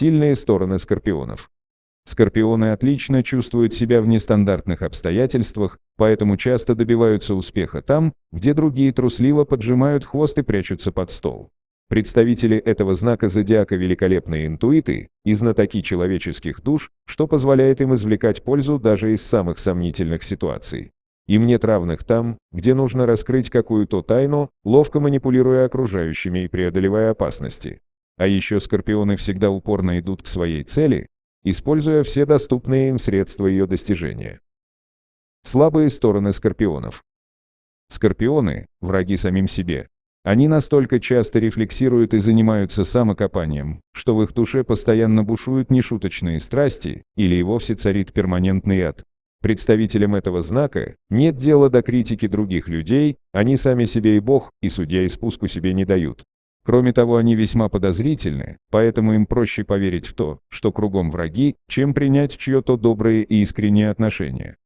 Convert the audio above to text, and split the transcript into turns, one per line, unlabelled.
Сильные стороны скорпионов. Скорпионы отлично чувствуют себя в нестандартных обстоятельствах, поэтому часто добиваются успеха там, где другие трусливо поджимают хвост и прячутся под стол. Представители этого знака зодиака великолепные интуиты и знатоки человеческих душ, что позволяет им извлекать пользу даже из самых сомнительных ситуаций. Им нет равных там, где нужно раскрыть какую-то тайну, ловко манипулируя окружающими и преодолевая опасности. А еще скорпионы всегда упорно идут к своей цели, используя все доступные им средства ее достижения. Слабые стороны скорпионов. Скорпионы – враги самим себе. Они настолько часто рефлексируют и занимаются самокопанием, что в их душе постоянно бушуют нешуточные страсти, или и вовсе царит перманентный ад. Представителям этого знака нет дела до критики других людей, они сами себе и Бог, и судья и спуску себе не дают. Кроме того, они весьма подозрительны, поэтому им проще поверить в то, что кругом враги, чем принять чье-то доброе и искреннее отношение.